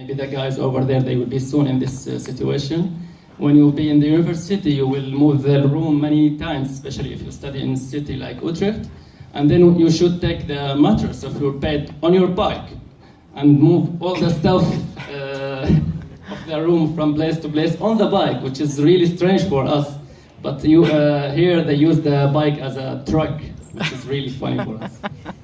Maybe the guys over there, they will be soon in this uh, situation. When you will be in the university, you will move the room many times, especially if you study in a city like Utrecht. And then you should take the mattress of your bed on your bike and move all the stuff uh, of the room from place to place on the bike, which is really strange for us. But you, uh, here they use the bike as a truck, which is really funny for us.